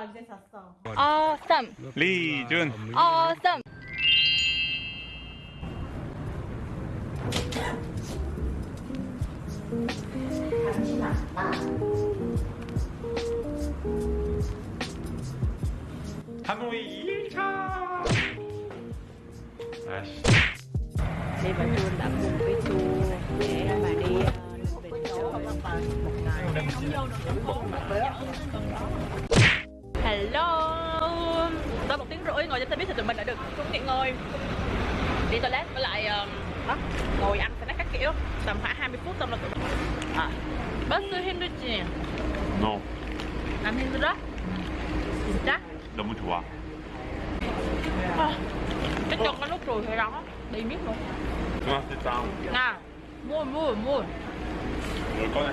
언제 샀어? Awesome. 리준 Awesome. 하노이 1차 아씨 đi bà chua đậm cùng với chua để mà đi ờ, bình chỗ một ngày Hello. một tiếng rưỡi ngồi trên xe buýt thì tụi mình đã được xuống nghỉ ngơi. Đi toilet với lại um, đó, ngồi ăn snack các kiểu. Tầm khoảng 20 phút xong là tụi mình. À. 버스 힘들지? 너 안 힘들어? 진짜? 너무 좋아 À, cái chân nó lúc rồi thì đó đi miết luôn 중학생 짱 nè mua mua mua 뭘 꺼내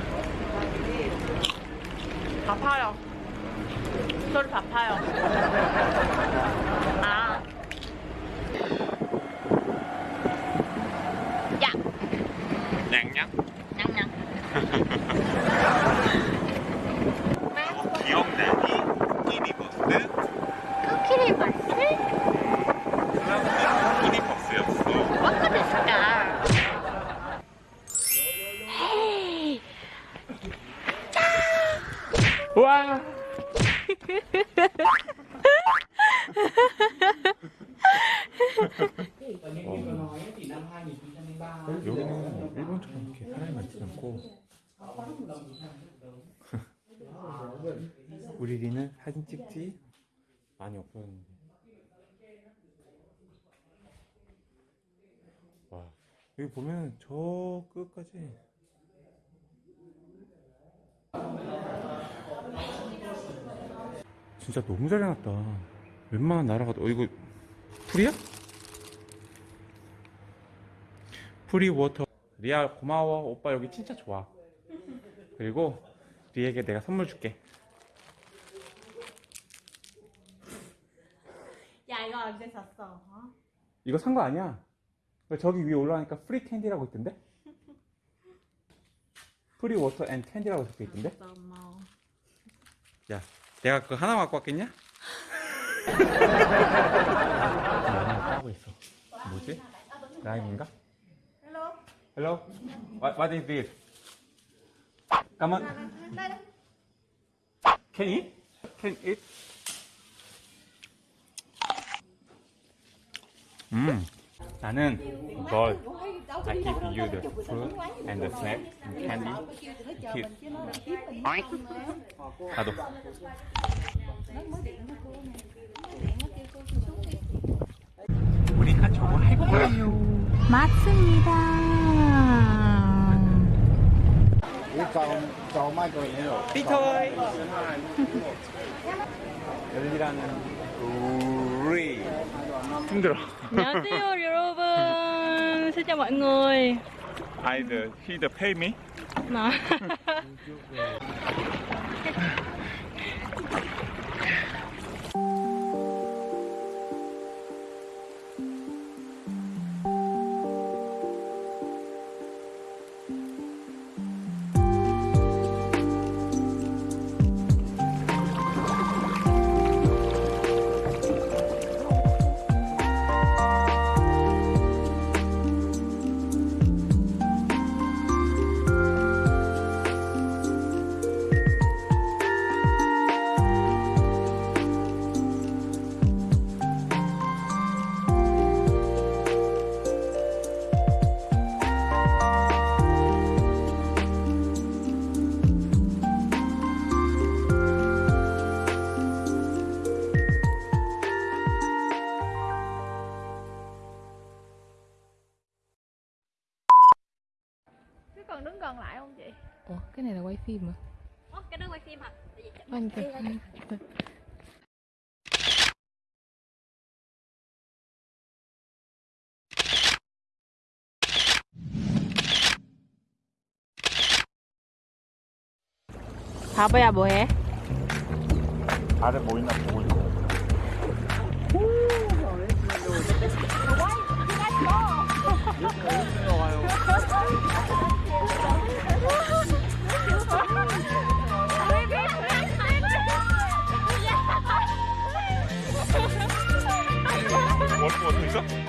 밥파요 소리 밥파요 기억나니? 끼니버스? 끼니 버스였어. 됐을까? 와! 여기는 일본처럼 이렇게 우리 리는 사진 찍지? 많이 없었는데. 와 여기 보면 저 끝까지. 진짜 너무 잘 해놨다. 웬만한 나라가 어 이거 free야? free water. 리아 고마워. 오빠 여기 진짜 좋아 그리고 리에게 내가 선물 줄게 야 이거 언제 샀어? 어? 이거 산 거 아니야 저기 위에 올라가니까 free candy라고 있던데 free water and candy라고 적혀 있던데 고마워. 야 내가 그거 하나 갖고 왔겠냐? 하고 있어 뭐지? 라임인가? Hello. Hello? What, what is this? Come on. Can eat? Can eat? 음. 나는 널 I give you the fruit and the snack and candy. Keep. 나도. 우리가 저거 할 거예요. 맞습니다. 삐토이 열리라는 우리 힘들어 안녕하세요 여러분. xin chào mọi người. 아이들 히드 페 đứng gần lại không chị? Ủa, cái này là quay phim mà Ủa, cái đó quay phim hả? Tại vì chắc- Anh kìa 바보야 뭐해? 아래 뭐 있나 보고 있어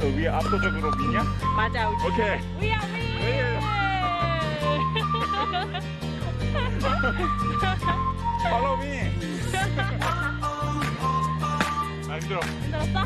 너 위에 압도적으로 미냐? 맞아 우지 오케이. 위야 위 Follow me. 아 힘들어. 힘들었어? 어.